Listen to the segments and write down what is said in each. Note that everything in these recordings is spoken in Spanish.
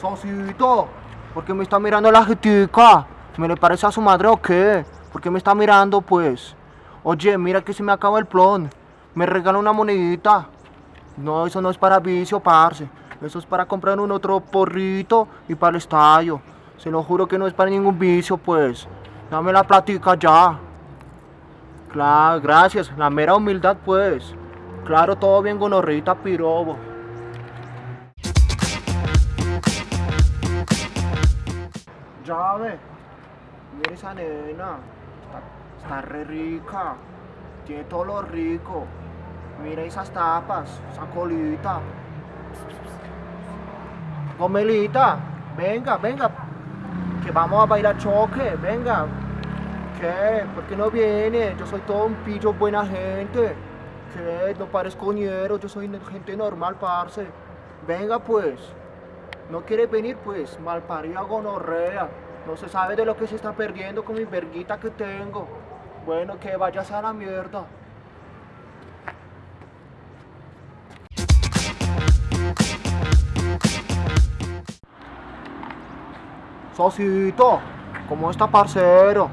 Socito, ¿por qué me está mirando la jetica? ¿Me le parece a su madre o qué? ¿Por qué me está mirando, pues? Oye, mira que se me acaba el plon. Me regala una monedita. No, eso no es para vicio, parce. Eso es para comprar un otro porrito y para el estadio. Se lo juro que no es para ningún vicio, pues. Dame la platica ya. Claro, gracias. La mera humildad, pues. Claro, todo bien gonorrita, pirobo. Llave. Mira esa nena. Está, está re rica. Tiene todo lo rico. Mira esas tapas, esa colita. Gomelita, venga, venga. Que vamos a bailar choque, venga. ¿Qué? ¿Por qué no viene? Yo soy todo un pillo buena gente. ¿Qué? No parezco ñero, yo soy gente normal, parce. Venga pues. No quiere venir pues, malparida gonorrea. No se sabe de lo que se está perdiendo con mi verguita que tengo. Bueno, que vayas a la mierda. Socito, ¿cómo está parcero?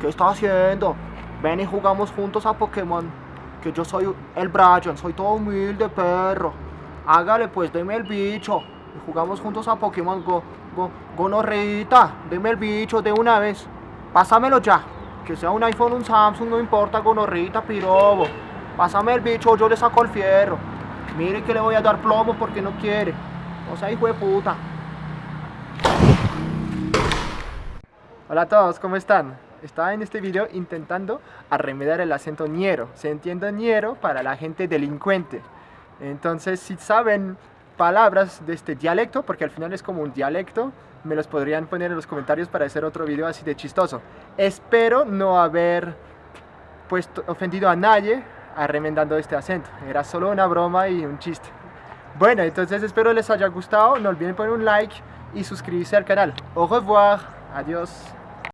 ¿Qué está haciendo? Ven y jugamos juntos a Pokémon. Que yo soy el Brian, soy todo humilde, perro. Hágale pues, deme el bicho. Jugamos juntos a Pokémon Go. Go gonorrita, deme el bicho de una vez. Pásamelo ya. Que sea un iPhone, un Samsung, no importa, gonorrita, pirobo. Pásame el bicho, yo le saco el fierro. Mire que le voy a dar plomo porque no quiere. O sea, hijo de puta. Hola a todos, ¿cómo están? Estaba en este video intentando arremediar el acento ñero. Se entiende ñero para la gente delincuente. Entonces, si saben palabras de este dialecto, porque al final es como un dialecto, me los podrían poner en los comentarios para hacer otro video así de chistoso. Espero no haber puesto, ofendido a nadie arremendando este acento. Era solo una broma y un chiste. Bueno, entonces espero les haya gustado. No olviden poner un like y suscribirse al canal. Au revoir. Adiós.